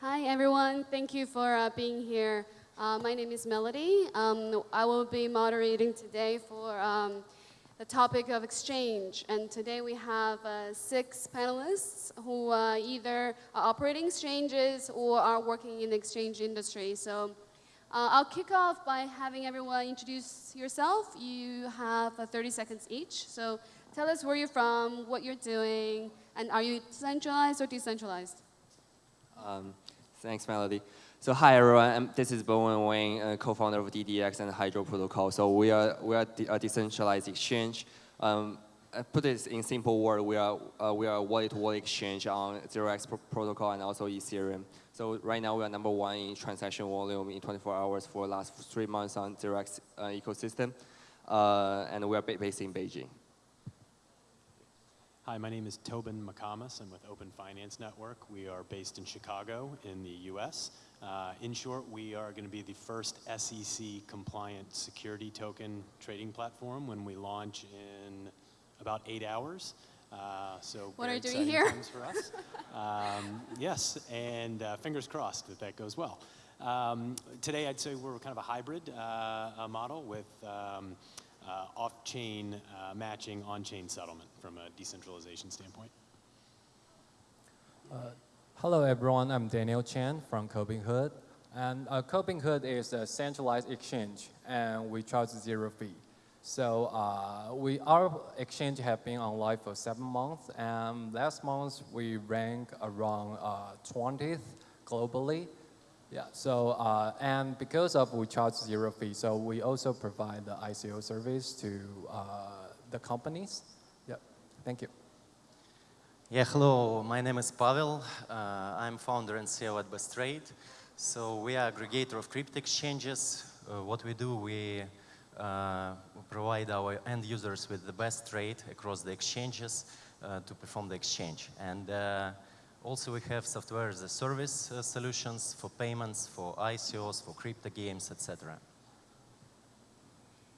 Hi, everyone. Thank you for uh, being here. Uh, my name is Melody. Um, I will be moderating today for um, the topic of exchange. And today we have uh, six panelists who uh, either are operating exchanges or are working in the exchange industry. So uh, I'll kick off by having everyone introduce yourself. You have uh, 30 seconds each. So tell us where you're from, what you're doing, and are you centralized or decentralized? Um, thanks, Melody. So hi everyone, this is Bowen Wang, uh, co-founder of DDEX and Hydro Protocol. So we are we are a decentralized exchange. Um, I put this in simple word, we are uh, we are a wallet-to-wallet -wallet exchange on 0x protocol and also Ethereum. So right now we are number one in transaction volume in 24 hours for the last three months on 0x uh, ecosystem, uh, and we are based in Beijing. Hi, my name is Tobin McComas. I'm with Open Finance Network. We are based in Chicago in the US. Uh, in short, we are going to be the first SEC compliant security token trading platform when we launch in about eight hours. Uh, so what are you doing here? for us. um, yes, and uh, fingers crossed that that goes well. Um, today, I'd say we're kind of a hybrid uh, model with um, uh, off-chain uh, matching, on-chain settlement from a decentralization standpoint. Hello everyone, I'm Daniel Chen from Cobinhood. And uh, Cobinhood is a centralized exchange and we charge zero fee. So uh, we, our exchange have been online for seven months and last month we ranked around uh, 20th globally. Yeah, so, uh, and because of we charge zero fee, so we also provide the ICO service to uh, the companies. Yeah, thank you. Yeah, hello, my name is Pavel. Uh, I'm founder and CEO at Bestrade. So we are aggregator of crypto exchanges. Uh, what we do, we uh, provide our end users with the best trade across the exchanges uh, to perform the exchange. And also we have software as a service uh, solutions for payments, for ICOs, for crypto games, etc.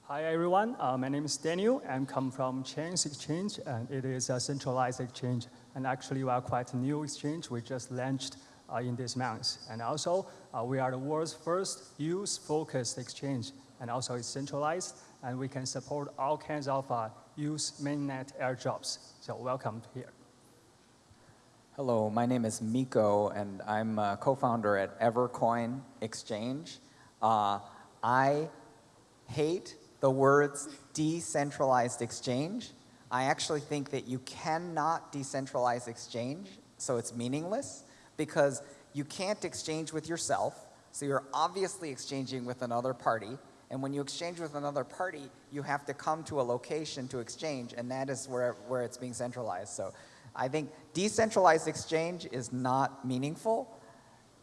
Hi everyone, uh, my name is Daniel. I come from Chains Exchange and it is a centralized exchange. And actually we are quite a new exchange. We just launched uh, in this month. And also uh, we are the world's first EOS-focused exchange and also it's centralized and we can support all kinds of uh, EOS mainnet airdrops. So welcome here. Hello, my name is Miko and I'm a co-founder at Evercoin Exchange. Uh, I hate the words decentralized exchange. I actually think that you cannot decentralize exchange, so it's meaningless, because you can't exchange with yourself, so you're obviously exchanging with another party, and when you exchange with another party, you have to come to a location to exchange, and that is where, where it's being centralized. So I think decentralized exchange is not meaningful.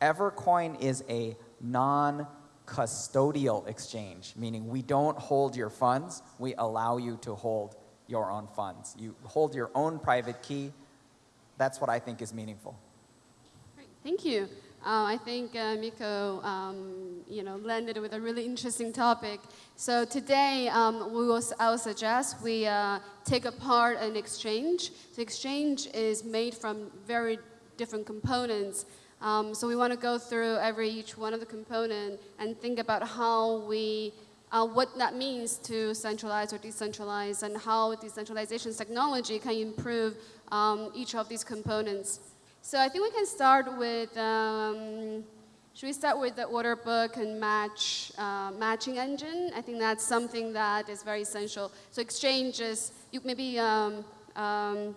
Evercoin is a non custodial exchange, meaning we don't hold your funds, we allow you to hold your own funds. You hold your own private key. That's what I think is meaningful. Great, thank you. Uh, I think uh, Miko, um, you know, landed with a really interesting topic. So today, um, we will, I will suggest we uh, take apart an exchange. The exchange is made from very different components. Um, so we want to go through every each one of the component and think about how we, uh, what that means to centralize or decentralize and how decentralization technology can improve um, each of these components. So I think we can start with, um, should we start with the order book and match, uh, matching engine? I think that's something that is very essential. So exchanges, you maybe, um, um,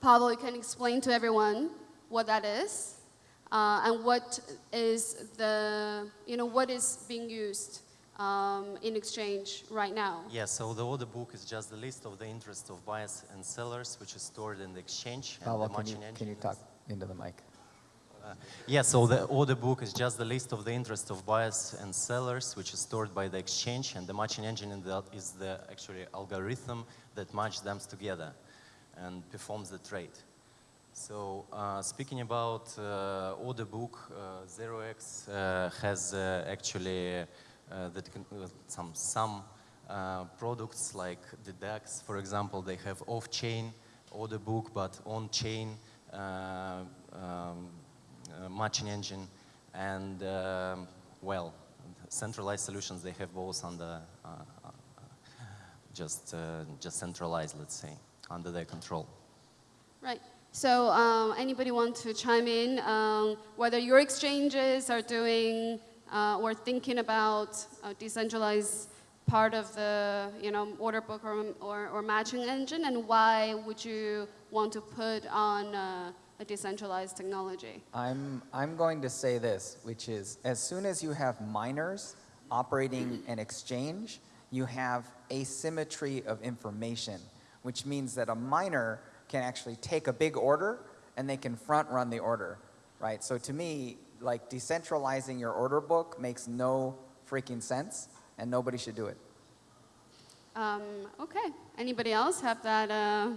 Pavel, you can explain to everyone what that is uh, and what is the, you know, what is being used um, in exchange right now? Yeah, so the order book is just the list of the interest of buyers and sellers, which is stored in the exchange. Oh, well, can, you, can you talk into the mic? Uh, yeah, so the order book is just the list of the interest of buyers and sellers, which is stored by the exchange, and the matching engine the, is the actually algorithm that matches them together and performs the trade. So uh, speaking about uh, order book, uh, 0x uh, has uh, actually uh, some, some products like the DEX, for example, they have off-chain order book, but on-chain um, uh, matching engine, and well, centralized solutions they have both under uh, uh, just uh, just centralized, let's say, under their control. Right. So um, anybody want to chime in um, whether your exchanges are doing uh, or thinking about a decentralized part of the you know order book or, or, or matching engine and why would you want to put on uh, a decentralized technology? I'm, I'm going to say this, which is as soon as you have miners operating an exchange, you have asymmetry of information, which means that a miner can actually take a big order and they can front run the order, right? So to me, like decentralizing your order book makes no freaking sense and nobody should do it. Um, okay. Anybody else have that? Uh,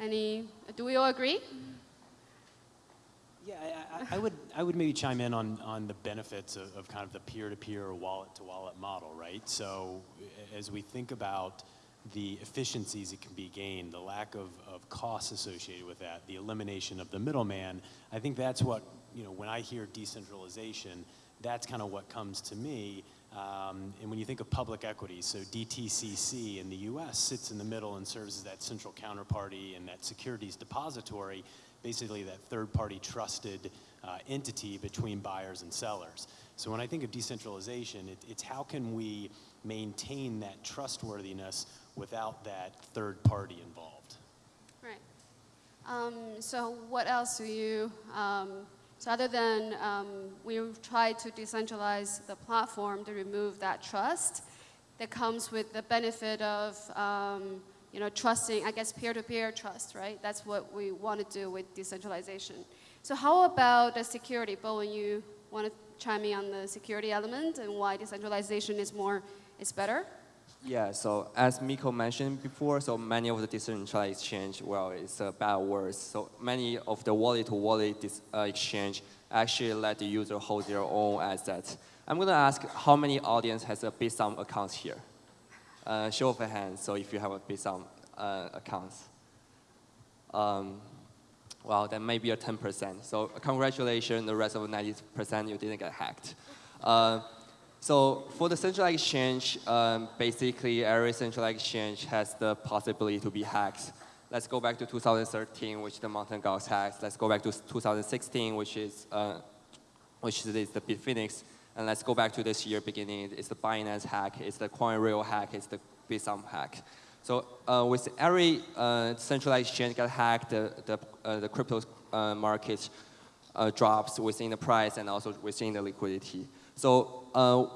any? Do we all agree? Yeah, I, I, I would, I would maybe chime in on, on the benefits of, of kind of the peer-to-peer or wallet-to-wallet model, right? So as we think about the efficiencies that can be gained, the lack of, of costs associated with that, the elimination of the middleman, I think that's what, you know, when I hear decentralization, that's kind of what comes to me. Um, and when you think of public equities, so DTCC in the US sits in the middle and serves as that central counterparty and that securities depository, basically that third party trusted uh, entity between buyers and sellers. So when I think of decentralization, it, it's how can we maintain that trustworthiness without that third party involved? Right. Um, so what else do you, um, so other than um, we've tried to decentralize the platform to remove that trust that comes with the benefit of, um, you know, trusting, I guess, peer-to-peer trust, right? That's what we want to do with decentralization. So how about the security? Bowen, you want to chime in on the security element and why decentralization is more, is better? Yeah, so as Miko mentioned before, so many of the decentralized exchange, well, it's a bad word. So many of the wallet-to-wallet dis- uh, exchange actually let the user hold their own assets. I'm going to ask how many audience has a Bithumb account here? Uh, show of a hand, so if you have a Bithumb uh, account. Um, well, then maybe a 10%. So congratulations, the rest of the 90% you didn't get hacked. Uh, so for the centralized exchange, um, basically every centralized exchange has the possibility to be hacked. Let's go back to 2013, which the Mt. Gox hacked. Let's go back to 2016, which is uh, which is the Bitfinex. And let's go back to this year beginning. It's the Binance hack, it's the CoinRail hack, it's the Bithumb hack. So uh, with every uh, centralized exchange get hacked, the, the, uh, the crypto uh, market uh, drops within the price and also within the liquidity. So uh,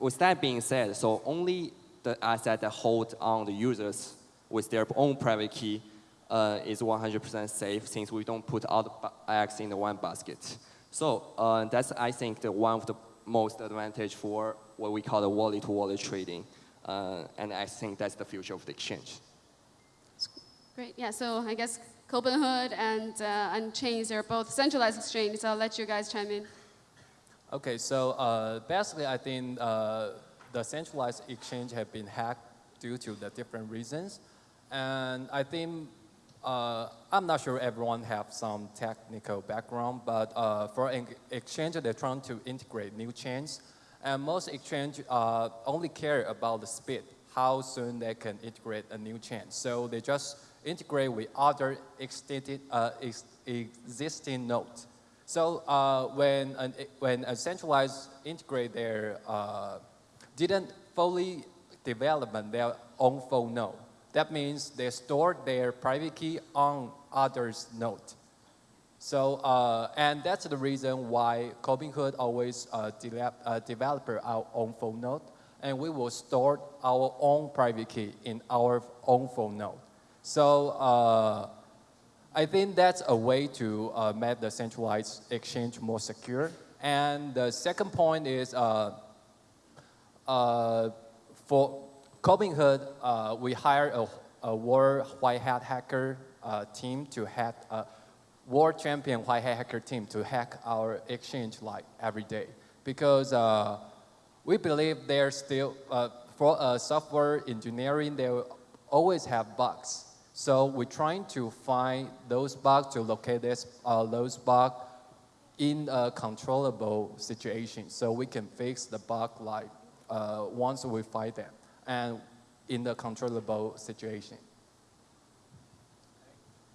with, that being said, so only the asset that hold on the users with their own private key uh, is 100% safe since we don't put all the eggs in the one basket. So uh, that's, I think, the one of the most advantage for what we call the wallet-to-wallet trading. Uh, and I think that's the future of the exchange. Great. Yeah. So I guess Cobinhood and uh, and Chains are both centralized exchanges. I'll let you guys chime in. Okay, so uh, basically, I think uh, the centralized exchange have been hacked due to the different reasons, and I think uh, I'm not sure everyone have some technical background, but uh, for an exchange, they're trying to integrate new chains, and most exchange uh, only care about the speed, how soon they can integrate a new chain. So they just integrate with other extended, uh, ex existing nodes. So uh, when, an, when a centralized integrate their, uh, didn't fully develop their own full node. That means they store their private key on others' node. So, uh, and that's the reason why Cobinhood always uh, develop, uh, develop our own full node, and we will store our own private key in our own full node. So uh, I think that's a way to uh, make the centralized exchange more secure. And the second point is uh, uh, for Cobinhood, uh, we hired a, a world white hat hacker uh, team to hack, uh, world champion white hat hacker team to hack our exchange like every day. Because uh, we believe there's still, uh, for software engineering, they will always have bugs. So we're trying to find those bugs, to locate this, uh, those bugs, in a controllable situation. So we can fix the bug like uh, once we find them and in the controllable situation.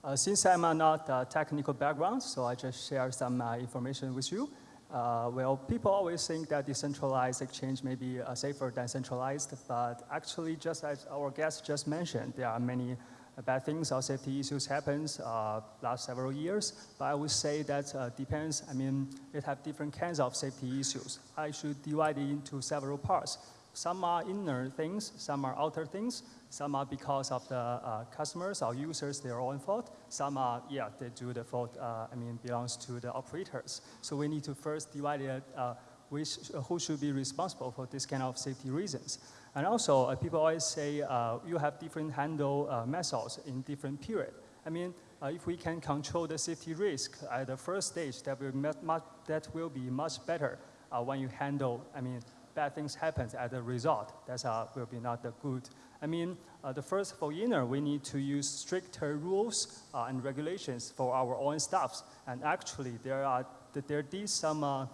Uh, since I'm uh, not a technical background, so I just share some uh, information with you. Uh, well, people always think that decentralized exchange may be uh, safer than centralized, but actually, just as our guest just mentioned, there are many bad things or safety issues happens uh, last several years. But I would say that uh, depends. I mean, it have different kinds of safety issues. I should divide it into several parts. Some are inner things, some are outer things, some are because of the uh, customers or users, their own fault. Some are, yeah, they do the fault, uh, I mean, belongs to the operators. So we need to first divide it, uh, which, who should be responsible for this kind of safety reasons. And also, uh, people always say uh, you have different handle uh, methods in different period. I mean, uh, if we can control the safety risk at the first stage, that will, much, that will be much better uh, when you handle, I mean, bad things happen as a result. That's uh, will be not the good. I mean, uh, the first for inner, we need to use stricter rules and regulations for our own staffs. And actually, there are there did some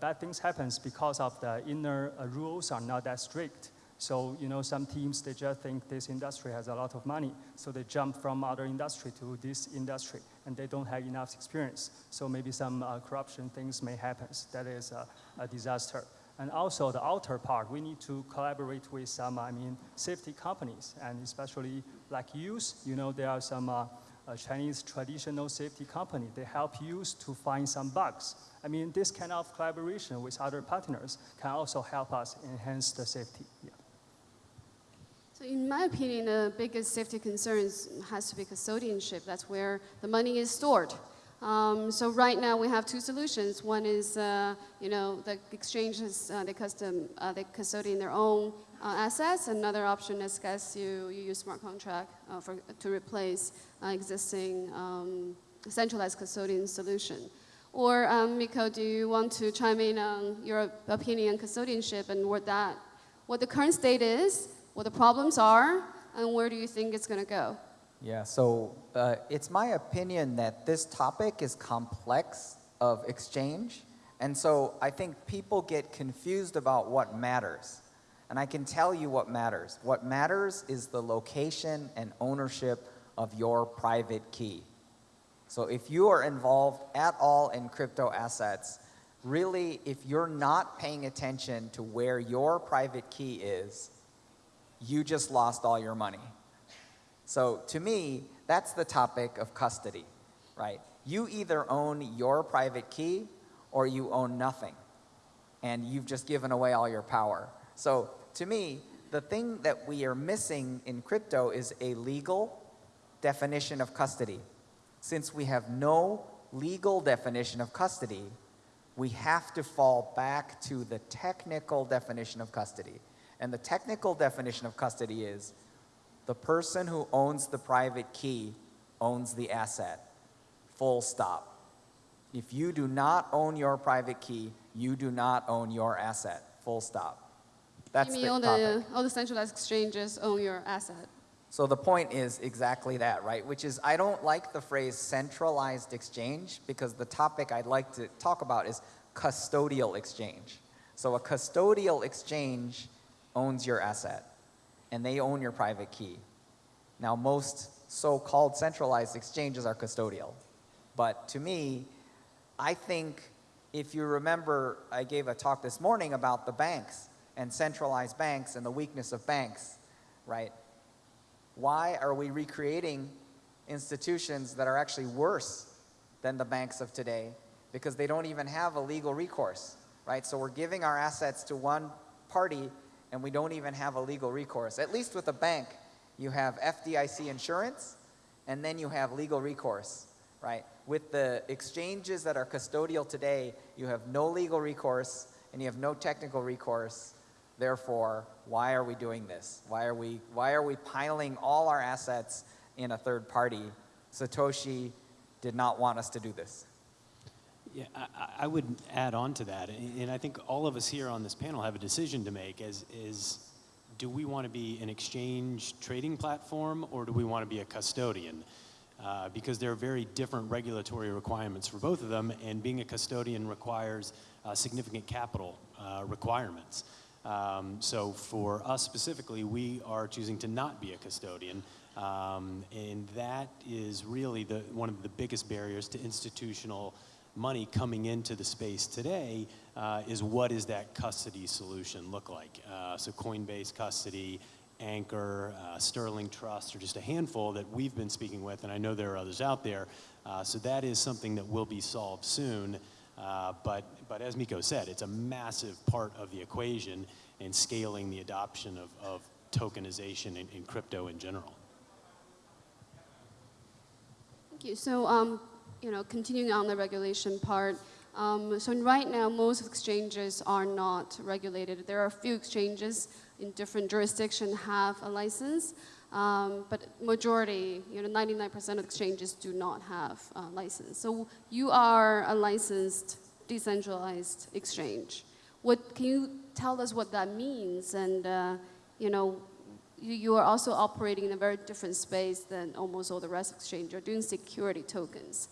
bad things happens because of the inner rules are not that strict. So, you know, some teams, they just think this industry has a lot of money. So they jump from other industry to this industry and they don't have enough experience. So maybe some uh, corruption things may happen. That is a, a disaster. And also the outer part, we need to collaborate with some, I mean, safety companies and especially like use, you know, there are some uh, uh, Chinese traditional safety company. They help use to find some bugs. I mean, this kind of collaboration with other partners can also help us enhance the safety. Yeah. So in my opinion, the biggest safety concerns has to be custodianship. That's where the money is stored. Um, so right now we have two solutions. One is, uh, you know, the exchanges, uh, they custom, uh, they custodian their own uh, assets. Another option is, guess you, you use smart contract uh, for, to replace uh, existing um, centralized custodian solution. Or um, Miko, do you want to chime in on your opinion on custodianship and what that, what the current state is, what the problems are, and where do you think it's going to go? Yeah, so uh, it's my opinion that this topic is complex of exchange. And so I think people get confused about what matters. And I can tell you what matters. What matters is the location and ownership of your private key. So if you are involved at all in crypto assets, really, if you're not paying attention to where your private key is, you just lost all your money. So to me, that's the topic of custody, right? You either own your private key or you own nothing. And you've just given away all your power. So to me, the thing that we are missing in crypto is a legal definition of custody. Since we have no legal definition of custody, we have to fall back to the technical definition of custody. And the technical definition of custody is the person who owns the private key owns the asset. Full stop. If you do not own your private key, you do not own your asset. Full stop. That's you mean the all topic. the, all the centralized exchanges own your asset? So the point is exactly that, right? Which is I don't like the phrase centralized exchange because the topic I'd like to talk about is custodial exchange. So a custodial exchange owns your asset and they own your private key. Now most so-called centralized exchanges are custodial. But to me, I think if you remember, I gave a talk this morning about the banks and centralized banks and the weakness of banks, right? Why are we recreating institutions that are actually worse than the banks of today? Because they don't even have a legal recourse, right? So we're giving our assets to one party and we don't even have a legal recourse. At least with a bank, you have FDIC insurance and then you have legal recourse, right? With the exchanges that are custodial today, you have no legal recourse and you have no technical recourse. Therefore, why are we doing this? Why are we, why are we piling all our assets in a third party? Satoshi did not want us to do this. Yeah, I, I- would add on to that, and and I think all of us here on this panel have a decision to make as, is, do we want to be an exchange trading platform or do we want to be a custodian? uh, because there are very different regulatory requirements for both of them, and being a custodian requires uh, significant capital uh, requirements. Um, so for us specifically, we are choosing to not be a custodian, um, and that is really the, one of the biggest barriers to institutional money coming into the space today uh, is what does that custody solution look like? Uh, so Coinbase custody, Anchor, uh, Sterling Trust are just a handful that we've been speaking with, and I know there are others out there. Uh, so that is something that will be solved soon. Uh, but, but as Miko said, it's a massive part of the equation in scaling the adoption of, of tokenization in, in crypto in general. Thank you. So, um, you know, continuing on the regulation part, um, so right now most exchanges are not regulated. There are a few exchanges in different jurisdictions have a license, um, but majority, you know, 99% of exchanges do not have a license. So you are a licensed decentralized exchange. What can you tell us what that means? And uh, you know, you, you are also operating in a very different space than almost all the rest of exchange. You're doing security tokens.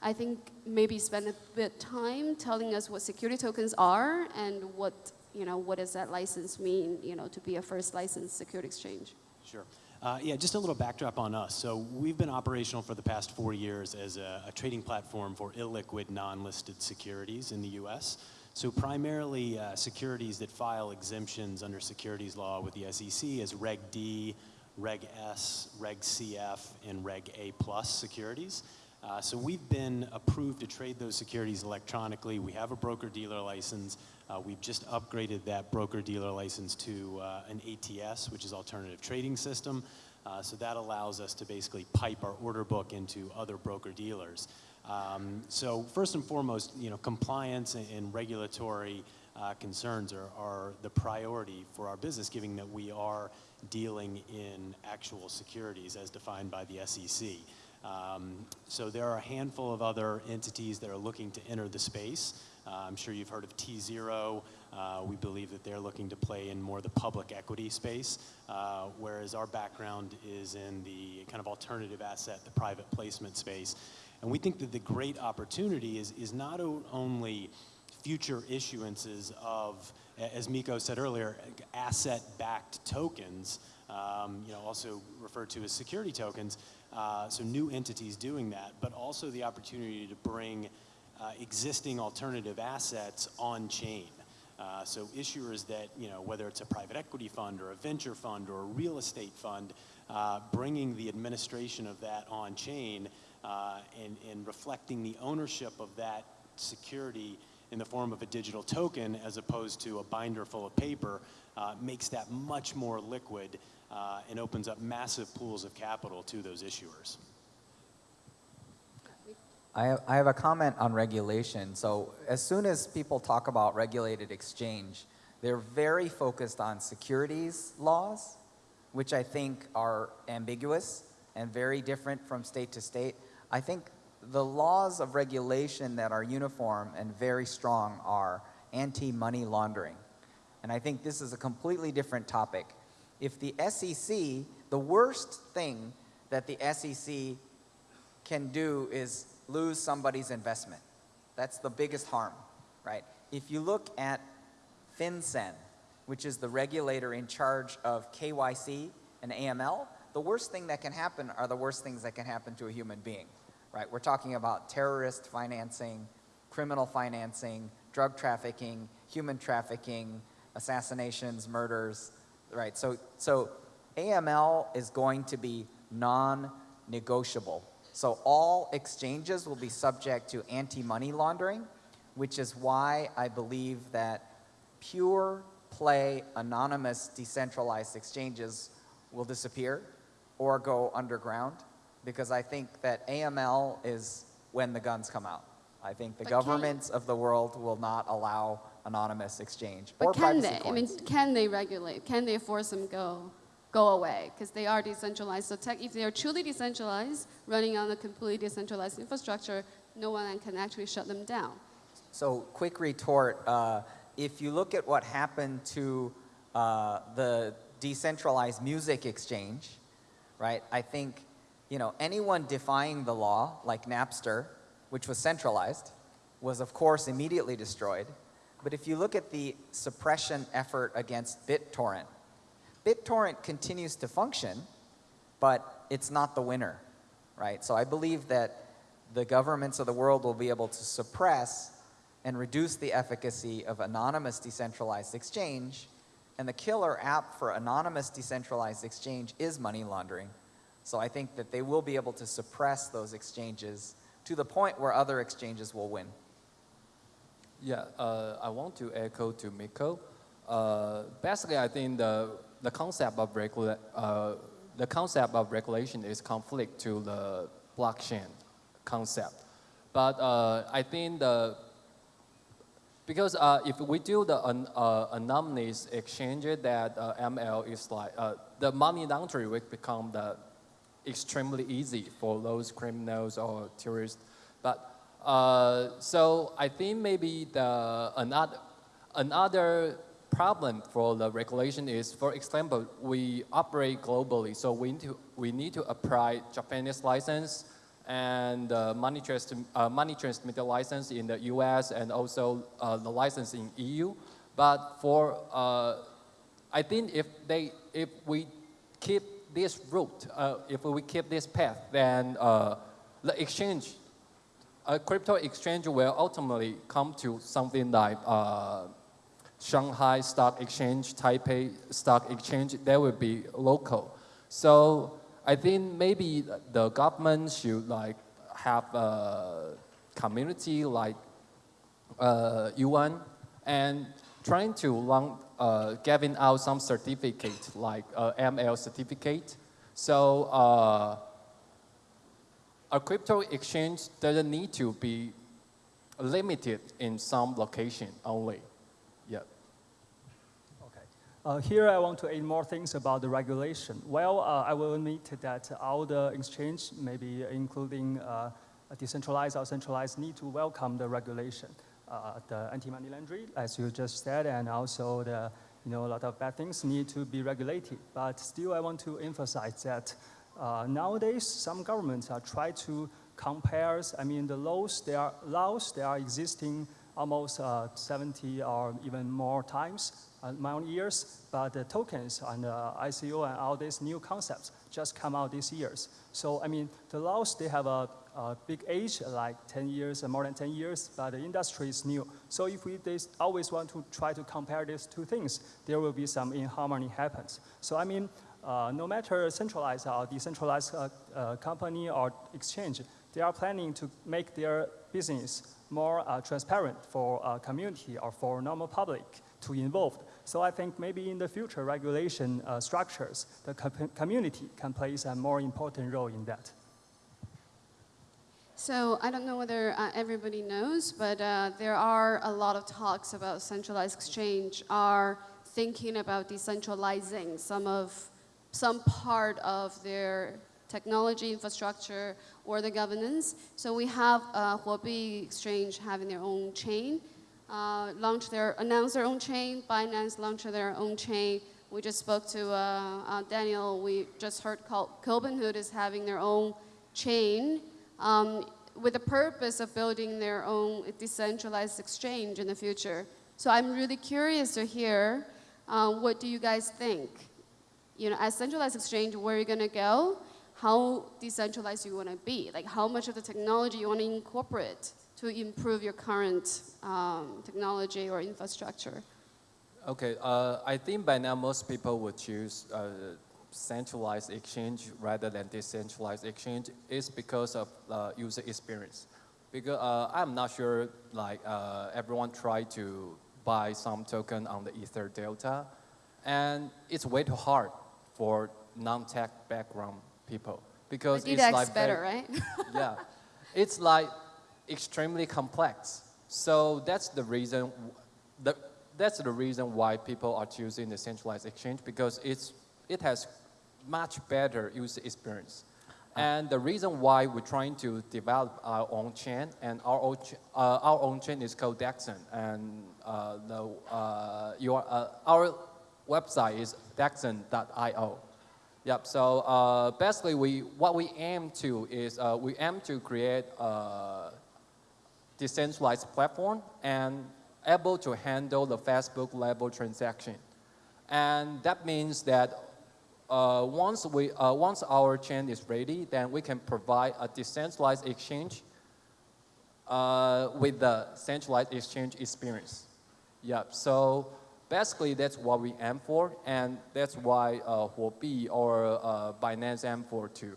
I think maybe spend a bit time telling us what security tokens are and what you know what does that license mean you know to be a first licensed security exchange. Sure. Uh, yeah, just a little backdrop on us. So we've been operational for the past four years as a, a trading platform for illiquid, non-listed securities in the U.S. So primarily uh, securities that file exemptions under securities law with the SEC as Reg D, Reg S, Reg CF, and Reg A plus securities. Uh, so we've been approved to trade those securities electronically. We have a broker-dealer license. Uh, we've just upgraded that broker-dealer license to uh, an ATS, which is Alternative Trading System. Uh, so that allows us to basically pipe our order book into other broker-dealers. Um, so first and foremost, you know, compliance and, and regulatory uh, concerns are, are the priority for our business, given that we are dealing in actual securities as defined by the SEC. Um, so there are a handful of other entities that are looking to enter the space. Uh, I'm sure you've heard of T0. Uh, we believe that they're looking to play in more the public equity space, uh, whereas our background is in the kind of alternative asset, the private placement space. And we think that the great opportunity is, is not only future issuances of, as Miko said earlier, asset-backed tokens, um, you know, also referred to as security tokens, uh, so new entities doing that, but also the opportunity to bring uh, existing alternative assets on chain. Uh, so issuers that, you know, whether it's a private equity fund or a venture fund or a real estate fund, uh, bringing the administration of that on chain uh, and, and reflecting the ownership of that security in the form of a digital token as opposed to a binder full of paper uh, makes that much more liquid uh, and opens up massive pools of capital to those issuers. I have, I have a comment on regulation. So as soon as people talk about regulated exchange, they're very focused on securities laws, which I think are ambiguous and very different from state to state. I think the laws of regulation that are uniform and very strong are anti-money laundering. And I think this is a completely different topic. If the SEC, the worst thing that the SEC can do is lose somebody's investment. That's the biggest harm, right? If you look at FinCEN, which is the regulator in charge of KYC and AML, the worst thing that can happen are the worst things that can happen to a human being, right? We're talking about terrorist financing, criminal financing, drug trafficking, human trafficking, assassinations, murders, right? So, so AML is going to be non-negotiable. So all exchanges will be subject to anti-money laundering, which is why I believe that pure play anonymous decentralized exchanges will disappear or go underground because I think that AML is when the guns come out. I think the But governments of the world will not allow anonymous exchange But or can they? I mean, can they regulate? Can they force them go go away? Because they are decentralized. So tech, if they are truly decentralized, running on a completely decentralized infrastructure, no one can actually shut them down. So quick retort, uh, if you look at what happened to uh, the decentralized music exchange, right, I think you know, anyone defying the law, like Napster, which was centralized, was of course immediately destroyed. But if you look at the suppression effort against BitTorrent, BitTorrent continues to function, but it's not the winner, right? So I believe that the governments of the world will be able to suppress and reduce the efficacy of anonymous decentralized exchange. And the killer app for anonymous decentralized exchange is money laundering. So I think that they will be able to suppress those exchanges to the point where other exchanges will win. Yeah, uh, I want to echo to Miko. Uh, basically, I think the, the concept of regula- uh, the concept of regulation is conflict to the blockchain concept. But uh, I think the because uh, if we do the uh, anonymous exchange, that ML is like the money laundering will become the extremely easy for those criminals or terrorists. But uh, so I think maybe the another another problem for the regulation is, for example, we operate globally, so we need to we need to apply Japanese license and uh, money, trans uh, money transmitter license in the US and also uh, the license in EU. But for, uh, I think if, they, if we keep this route, uh, if we keep this path, then uh, the exchange, a crypto exchange will ultimately come to something like Shanghai Stock Exchange, Taipei Stock Exchange, they will be local. So I think maybe the government should like have a community like uh, and trying to long, uh, giving out some certificate like uh, ML certificate. So uh, a crypto exchange doesn't need to be limited in some location only. Yeah. Okay. Uh, here I want to add more things about the regulation. Well, uh, I will admit that all the exchange, maybe including uh, decentralized or centralized, need to welcome the regulation. Uh, the anti-money laundering, as you just said, and also the, you know, a lot of bad things need to be regulated. But still, I want to emphasize that uh, nowadays, some governments are trying to compare, I mean, the laws, they are laws, they are existing almost uh, 70 or even more times, uh, years, but the tokens and uh, ICO and all these new concepts just come out these years. So, I mean, the laws, they have a, a big age, like 10 years and more than 10 years, but the industry is new. So if we always want to try to compare these two things, there will be some inharmony happens. So, I mean, uh, no matter centralized or decentralized uh, uh, company or exchange, they are planning to make their business more transparent for community or for normal public to involve. So I think maybe in the future regulation structures, the co community can play a more important role in that. So I don't know whether uh, everybody knows, but uh, there are a lot of talks about centralized exchange are thinking about decentralizing some of some part of their technology infrastructure or the governance. So we have uh, Huobi Exchange having their own chain, uh, launch their, announce their own chain, Binance launch their own chain. We just spoke to uh, uh, Daniel, we just heard Cobinhood is having their own chain um, with the purpose of building their own decentralized exchange in the future. So I'm really curious to hear, uh, what do you guys think? You know, as centralized exchange, where are you gonna go? how decentralized you want to be, like how much of the technology you want to incorporate to improve your current um, technology or infrastructure. Okay, uh, I think by now most people would choose uh, centralized exchange rather than decentralized exchange is because of uh, user experience. Because uh, I'm not sure like uh, everyone tried to buy some token on the Ether Delta and it's way too hard for non-tech background people because but it's like better, right? yeah, it's like extremely complex. So that's the reason. The, that's the reason why people are choosing the centralized exchange because it's it has much better user experience. And the reason why we're trying to develop our own chain, and our own, uh, our own chain is called Dexon, and uh, the, uh, your, uh, our website is dexon.io. Yep. So uh, basically, we what we aim to is uh, we aim to create a decentralized platform and able to handle the Facebook level transaction, and that means that uh, once we uh, once our chain is ready, then we can provide a decentralized exchange uh, with the centralized exchange experience. Yep. So basically, that's what we aim for, and that's why uh, Huobi or uh, Binance aim for too.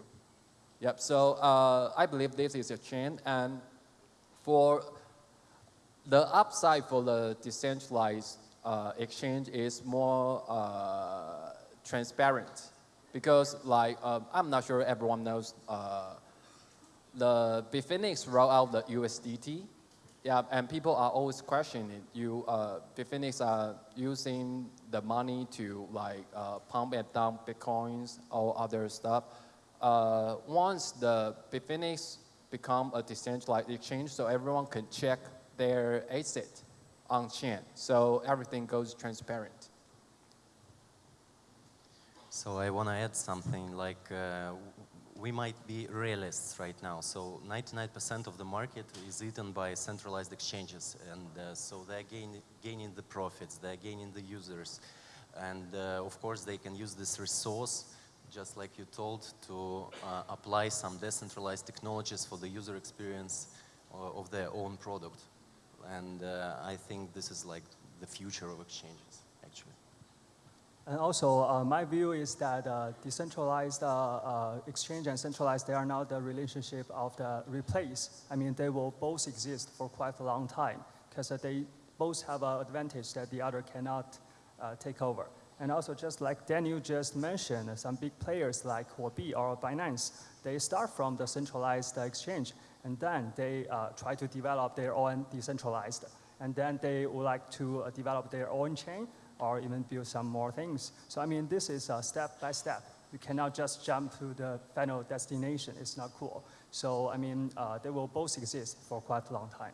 Yep. So uh, I believe this is a chain, and for the upside for the decentralized uh, exchange is more uh, transparent because like um, I'm not sure everyone knows uh, the Bitfinex roll out the USDT yeah, and people are always questioning you. Uh, Bitfinex are using the money to like uh, pump and dump bitcoins or other stuff. Uh, once the Bitfinex become a decentralized exchange, so everyone can check their asset on chain, so everything goes transparent. So I want to add something like uh, we might be realists right now. So 99% of the market is eaten by centralized exchanges. And uh, so they're gain, gaining the profits, they're gaining the users. And uh, of course, they can use this resource, just like you told, to uh, apply some decentralized technologies for the user experience uh, of their own product. And uh, I think this is like the future of exchanges. And also, uh, my view is that uh, decentralized uh, uh, exchange and centralized, they are not the relationship of the replace. I mean, they will both exist for quite a long time because they both have an advantage that the other cannot uh, take over. And also, just like Daniel just mentioned, some big players like Huobi or Binance, they start from the centralized exchange, and then they uh, try to develop their own decentralized. And then they would like to develop their own chain, or even build some more things. So I mean, this is a step by step. You cannot just jump to the final destination. It's not cool. So I mean, uh, they will both exist for quite a long time.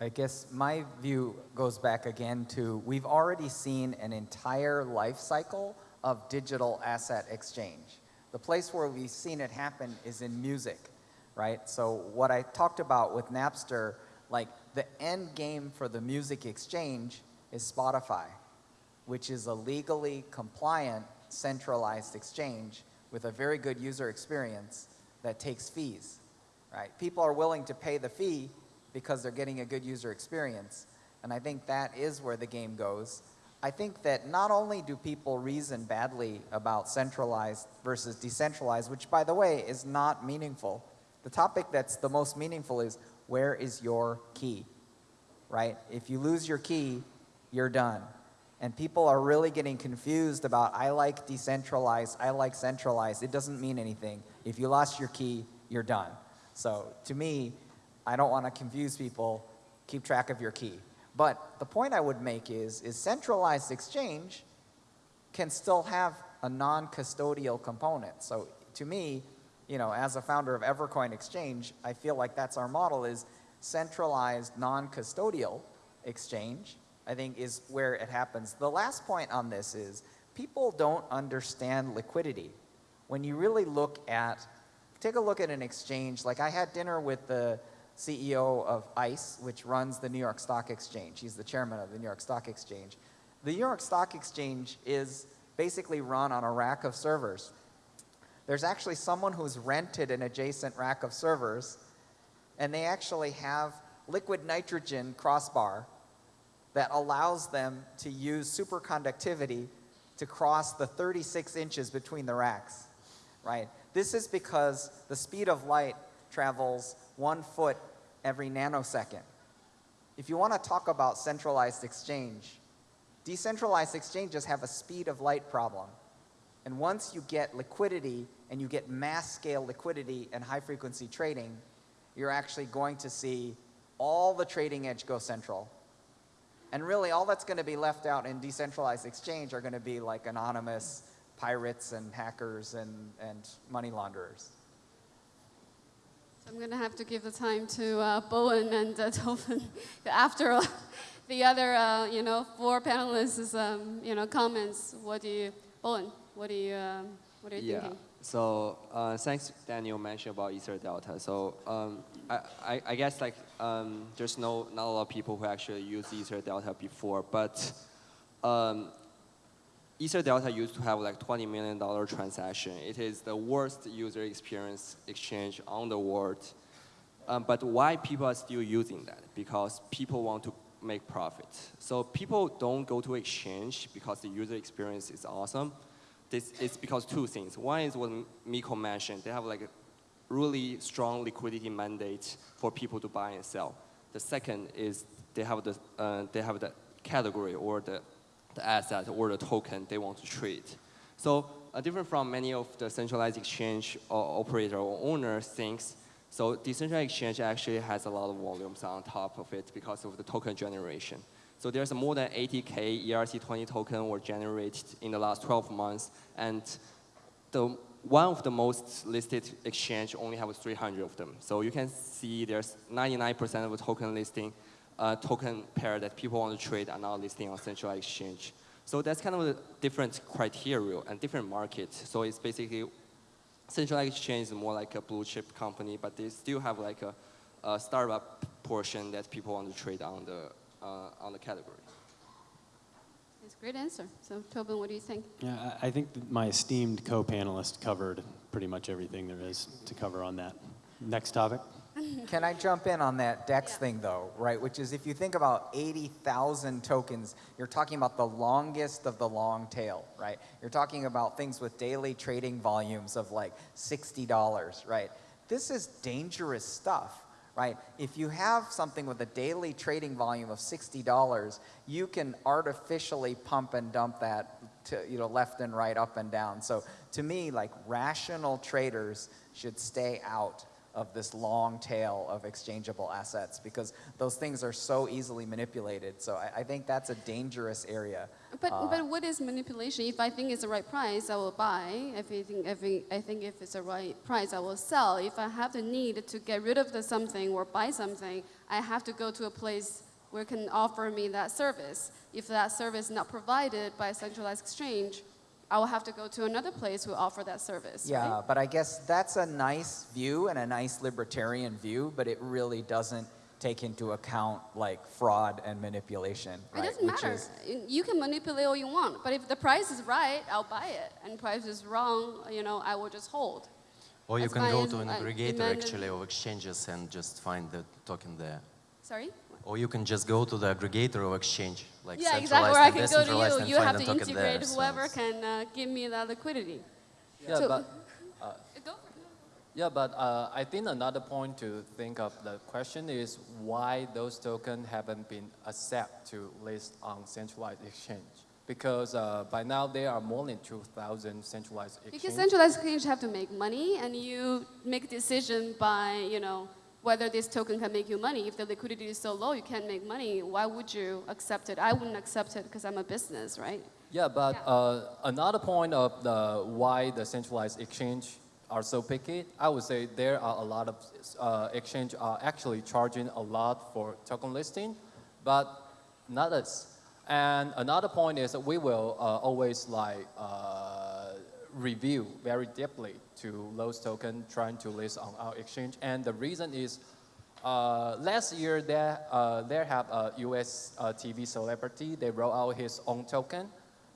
I guess my view goes back again to we've already seen an entire life cycle of digital asset exchange. The place where we've seen it happen is in music, right? So what I talked about with Napster, like the end game for the music exchange is Spotify which is a legally compliant centralized exchange with a very good user experience that takes fees, right? People are willing to pay the fee because they're getting a good user experience. And I think that is where the game goes. I think that not only do people reason badly about centralized versus decentralized, which by the way is not meaningful. The topic that's the most meaningful is where is your key, right? If you lose your key, you're done. And people are really getting confused about, I like decentralized, I like centralized. It doesn't mean anything. If you lost your key, you're done. So to me, I don't want to confuse people. Keep track of your key. But the point I would make is, is centralized exchange can still have a non-custodial component. So to me, you know, as a founder of Evercoin Exchange, I feel like that's our model is centralized non-custodial exchange I think is where it happens. The last point on this is people don't understand liquidity. When you really look at, take a look at an exchange, like I had dinner with the CEO of ICE, which runs the New York Stock Exchange. He's the chairman of the New York Stock Exchange. The New York Stock Exchange is basically run on a rack of servers. There's actually someone who's rented an adjacent rack of servers, and they actually have liquid nitrogen crossbar that allows them to use superconductivity to cross the 36 inches between the racks, right? This is because the speed of light travels one foot every nanosecond. If you want to talk about centralized exchange, decentralized exchanges have a speed of light problem. And once you get liquidity and you get mass scale liquidity and high frequency trading, you're actually going to see all the trading edge go central and really, all that's going to be left out in decentralized exchange are going to be like anonymous pirates and hackers and, and money launderers. So I'm going to have to give the time to uh, Bowen and uh, Tobin. After all, the other, uh, you know, four panelists, um, you know, comments. What do you, Bowen? What do you um, What are you Yeah. thinking? So uh, thanks, Daniel mentioned about Ether Delta. So um, I, I, I guess like um, there's no not a lot of people who actually use Ether Delta before, but um, Ether Delta used to have like 20 million dollar transaction. It is the worst user experience exchange on the world. Um, but why people are still using that? Because people want to make profit. So people don't go to exchange because the user experience is awesome. This is because two things. One is what Miko mentioned. They have like a really strong liquidity mandate for people to buy and sell. The second is they have the, uh, they have the category or the, the asset or the token they want to trade. So uh, different from many of the centralized exchange or operator or owner things, so decentralized exchange actually has a lot of volumes on top of it because of the token generation. So there's more than 80k ERC20 token were generated in the last 12 months, and the one of the most listed exchange only have 300 of them. So you can see there's 99% of the token listing, uh, token pair that people want to trade are now listing on centralized exchange. So that's kind of a different criteria and different market. So it's basically centralized exchange is more like a blue chip company, but they still have like a, a startup portion that people want to trade on the uh, on the category. It's a great answer. So Tobin, what do you think? Yeah, I I think that my esteemed co-panelist covered pretty much everything there is to cover on that. Next topic. Can I jump in on that DEX thing though, right? Which is if you think about 80,000 tokens, you're talking about the longest of the long tail, right? You're talking about things with daily trading volumes of like $60, right? This is dangerous stuff, right? If you have something with a daily trading volume of $60, you can artificially pump and dump that to, you know, left and right, up and down. So to me, like rational traders should stay out of this long tail of exchangeable assets because those things are so easily manipulated. So I, I think that's a dangerous area. But, Uh, but what is manipulation? If I think it's the right price, I will buy. If I think, if I, I think if it's the right price, I will sell. If I have the need to get rid of the something or buy something, I have to go to a place where it can offer me that service. If that service is not provided by a centralized exchange, I will have to go to another place who offer that service. Yeah, right? but I guess that's a nice view and a nice libertarian view, but it really doesn't take into account like fraud and manipulation. It right? doesn't Which matter. is- You can manipulate all you want, but if the price is right, I'll buy it. And price is wrong, you know, I will just hold. Or you That's can go to an uh, aggregator actually of exchanges and just find the token there. Sorry? Or you can just go to the aggregator of exchange, like yeah, exactly. centralized Or I can go decentralized, to you. You have to token there. integrate So whoever can uh, give me that liquidity. Yeah, So- but Go for it. Yeah, but uh, I think another point to think of the question is why those tokens haven't been accepted to list on centralized exchange. Because uh, by now there are more than 2,000 centralized exchanges. Because centralized exchange have to make money, and you make decision by, you know, whether this token can make you money. If the liquidity is so low, you can't make money. Why would you accept it? I wouldn't accept it because I'm a business, right? Yeah, but Yeah. Uh, another point of the why the centralized exchange are so picky, I would say there are a lot of uh, exchange are actually charging a lot for token listing, but not us. And another point is that we will uh, always like uh, review very deeply to those token trying to list on our exchange. And the reason is uh, last year, there, uh, there have a US uh, TV celebrity, they roll out his own token.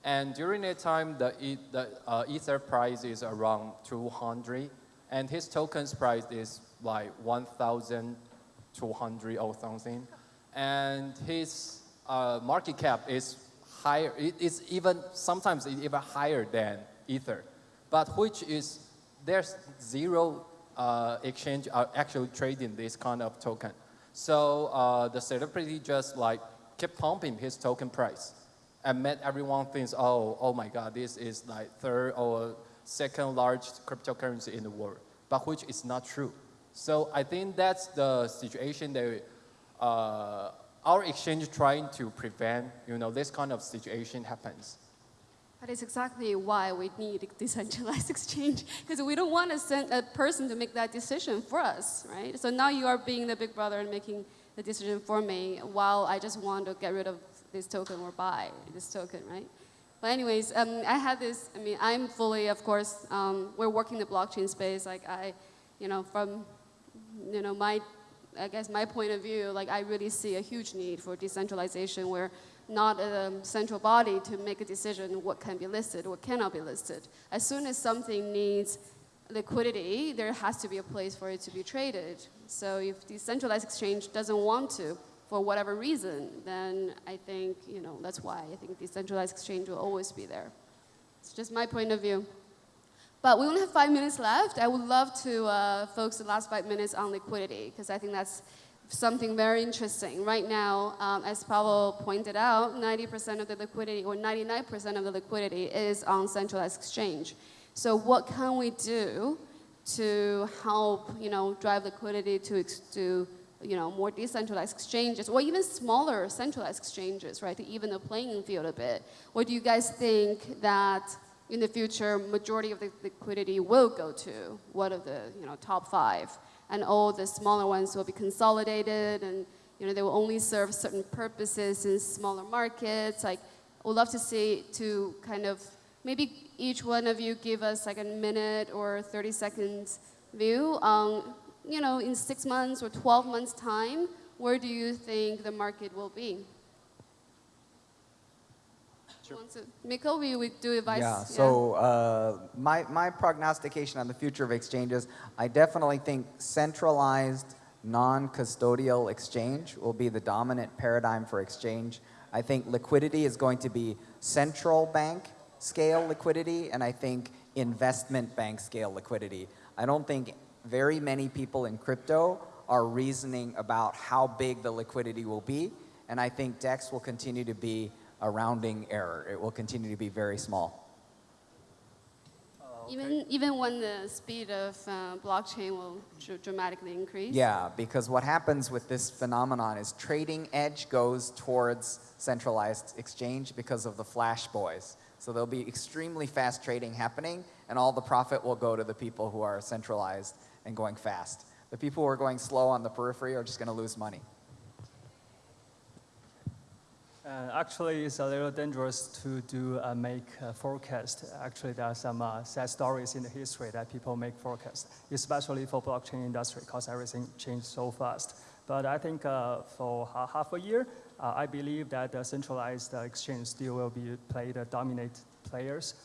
And during that time, the, the uh, Ether price is around 200, and his token's price is like 1,200 or something. And his uh, market cap is higher, it, it's even, sometimes even higher than Ether. But which is, there's zero uh, exchange are actually trading this kind of token. So uh, the celebrity just like kept pumping his token price and made everyone think, oh, oh my God, this is like third or second largest cryptocurrency in the world, but which is not true. So I think that's the situation that uh, our exchange trying to prevent, you know, this kind of situation happens. That is exactly why we need decentralized exchange, because we don't want to send a person to make that decision for us, right? So now you are being the big brother and making the decision for me, while I just want to get rid of this token or buy this token, right? But anyways, um, I had this, I mean, I'm fully, of course, um, we're working the blockchain space. Like I, you know, from, you know, my, I guess my point of view, like I really see a huge need for decentralization where not a central body to make a decision what can be listed, what cannot be listed. As soon as something needs liquidity, there has to be a place for it to be traded. So if the centralized exchange doesn't want to, for whatever reason, then I think, you know, that's why I think decentralized exchange will always be there. It's just my point of view. But we only have five minutes left. I would love to uh, focus the last five minutes on liquidity because I think that's something very interesting. Right now, um, as Pavel pointed out, 90% of the liquidity or 99% of the liquidity is on centralized exchange. So what can we do to help, you know, drive liquidity to, to you know, more decentralized exchanges or even smaller centralized exchanges, right, to even the playing field a bit? What do you guys think that in the future majority of the liquidity will go to? What are the, you know, top five? And all the smaller ones will be consolidated and, you know, they will only serve certain purposes in smaller markets. Like, we'd love to see to kind of, maybe each one of you give us like a minute or 30 seconds view on you know, in six months or 12 months' time, where do you think the market will be? Sure. We, we do advice. Yeah, so uh, my, my prognostication on the future of exchanges, I definitely think centralized non-custodial exchange will be the dominant paradigm for exchange. I think liquidity is going to be central bank scale liquidity, and I think investment bank scale liquidity. I don't think very many people in crypto are reasoning about how big the liquidity will be. And I think DEX will continue to be a rounding error. It will continue to be very small. Even, even when the speed of uh, blockchain will dr dramatically increase? Yeah, because what happens with this phenomenon is trading edge goes towards centralized exchange because of the flash boys. So there'll be extremely fast trading happening, and all the profit will go to the people who are centralized and going fast. The people who are going slow on the periphery are just going to lose money. Uh, actually, it's a little dangerous to do uh, make a forecast. Actually, there are some uh, sad stories in the history that people make forecasts, especially for blockchain industry, because everything changed so fast. But I think uh, for half a year, uh, I believe that the centralized exchange still will be play the dominant players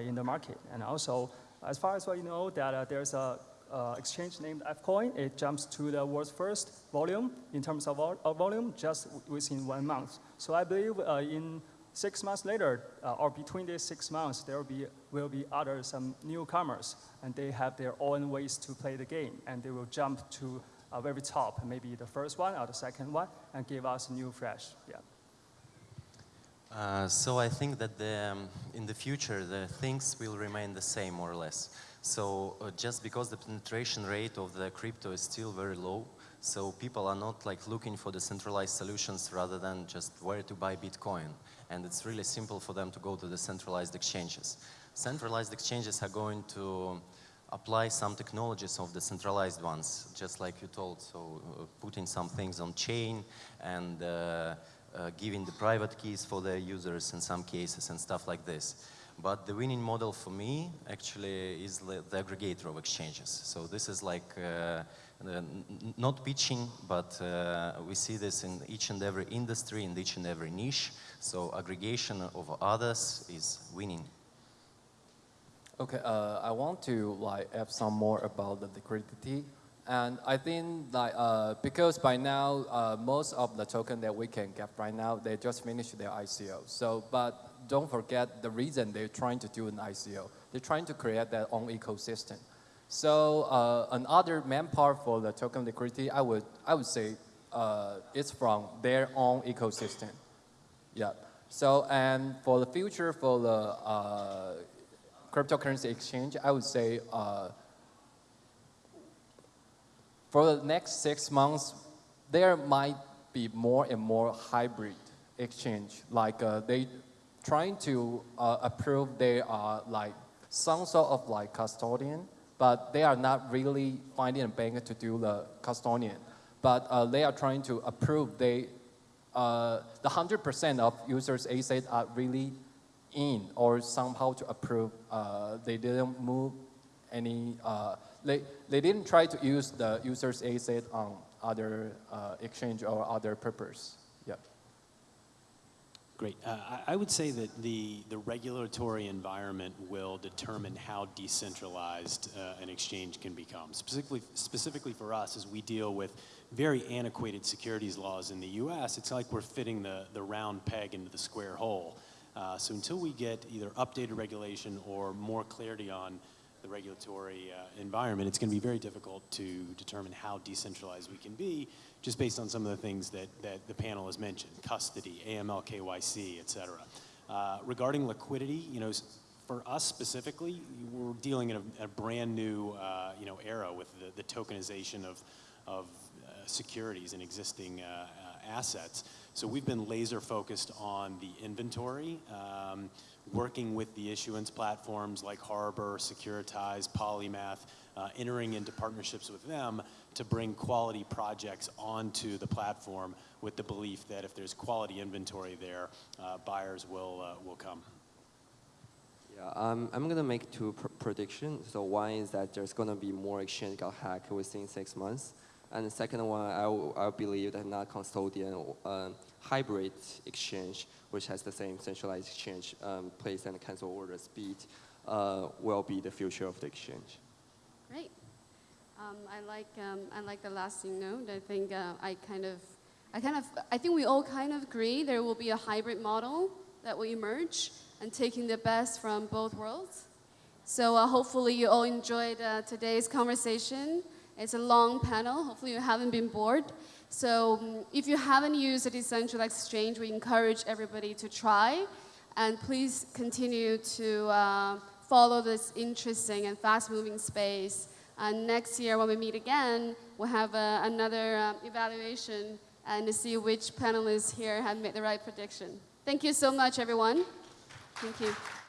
in the market. And also, as far as we know, that there's a uh, exchange named Fcoin. It jumps to the world's first volume in terms of, of volume just within one month. So I believe uh, in six months later, uh, or between these six months, there will be, will be other some newcomers, and they have their own ways to play the game, and they will jump to a very top, maybe the first one or the second one, and give us new fresh. Yeah. Uh, so I think that the, um, in the future, the things will remain the same, more or less. So uh, just because the penetration rate of the crypto is still very low, so people are not like looking for the centralized solutions rather than just where to buy Bitcoin. And it's really simple for them to go to the centralized exchanges. Centralized exchanges are going to apply some technologies of the centralized ones, just like you told. So uh, putting some things on chain and uh, uh, giving the private keys for their users in some cases and stuff like this. But the winning model for me actually is the aggregator of exchanges. So this is like uh, not pitching, but uh, we see this in each and every industry, in each and every niche. So aggregation of others is winning. Okay, uh, I want to like add some more about the liquidity. And I think like, uh, because by now, uh, most of the token that we can get right now, they just finished their ICO. So, but don't forget the reason they're trying to do an ICO. They're trying to create their own ecosystem. So uh, another main part for the token liquidity, I would, I would say uh, it's from their own ecosystem. Yeah. So, and for the future for the uh, cryptocurrency exchange, I would say uh, for the next six months, there might be more and more hybrid exchange. Like uh, they trying to uh, approve they are like some sort of like custodian, but they are not really finding a bank to do the custodian. But uh, they are trying to approve they, uh, the 100% of users' assets are really in or somehow to approve. Uh, they didn't move any, uh, they, they didn't try to use the user's asset on other uh, exchange or other purpose. Great. Uh, I, I would say that the, the regulatory environment will determine how decentralized uh, an exchange can become. Specifically, specifically for us, as we deal with very antiquated securities laws in the U.S., it's like we're fitting the, the round peg into the square hole. Uh, so until we get either updated regulation or more clarity on the regulatory uh, environment, it's going to be very difficult to determine how decentralized we can be, just based on some of the things that, that the panel has mentioned, custody, AML, KYC, et cetera. Uh, regarding liquidity, you know, for us specifically, we're dealing in a, a brand new, uh, you know, era with the, the tokenization of, of uh, securities and existing uh, uh, assets. So we've been laser focused on the inventory, um, working with the issuance platforms like Harbor, Securitize, Polymath, uh, entering into partnerships with them to bring quality projects onto the platform with the belief that if there's quality inventory there, uh, buyers will, uh, will come. Yeah, um, I'm gonna make two pr- predictions. So one is that there's gonna be more exchange got hacked within six months, and the second one, I, I believe that not custodian um, hybrid exchange, which has the same centralized exchange um, place and cancel order speed, uh, will be the future of the exchange. Great. Um, I like um, I like the last thing note. I think uh, I kind of I kind of I think we all kind of agree there will be a hybrid model that will emerge and taking the best from both worlds. So uh, hopefully you all enjoyed uh, today's conversation. It's a long panel. Hopefully you haven't been bored. So um, if you haven't used a decentralized exchange, we encourage everybody to try. And please continue to uh, follow this interesting and fast-moving space. And next year, when we meet again, we'll have uh, another um, evaluation and to see which panelists here have made the right prediction. Thank you so much, everyone. Thank you.